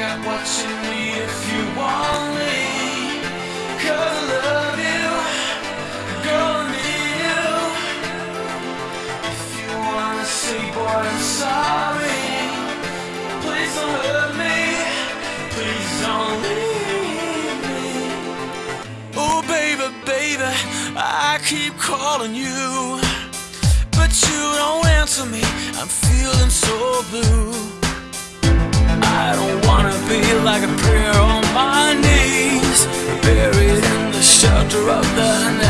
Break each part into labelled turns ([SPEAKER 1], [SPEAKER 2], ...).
[SPEAKER 1] got what you need if you want me. Cause I love you, girl, I need you. If you wanna say, boy, I'm sorry. Please don't hurt me. Please don't leave me. Oh, baby, baby, I keep calling you. But you don't answer me. I'm feeling so blue. I don't be like a prayer on my knees, buried in the shelter of the night.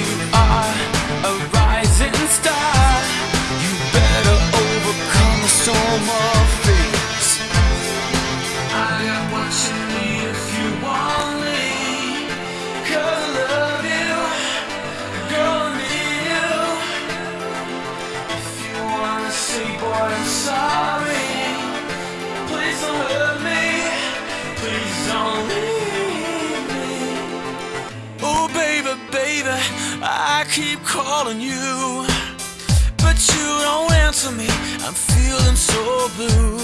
[SPEAKER 1] don't leave me. Oh, baby, baby, I keep calling you. But you don't answer me. I'm feeling so blue.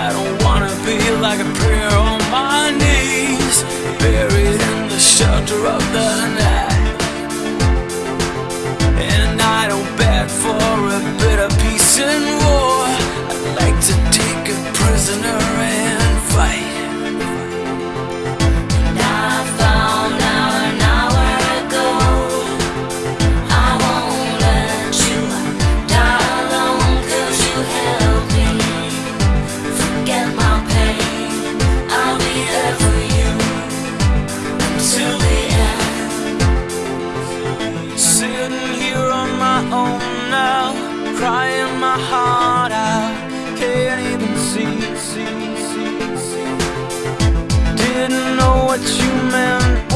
[SPEAKER 1] I don't wanna be like a prayer on my knees, buried in the shelter of the night. And I don't beg for a bit of peace and Sitting here on my own now, crying my heart out. Can't even see, see, see, see. Didn't know what you meant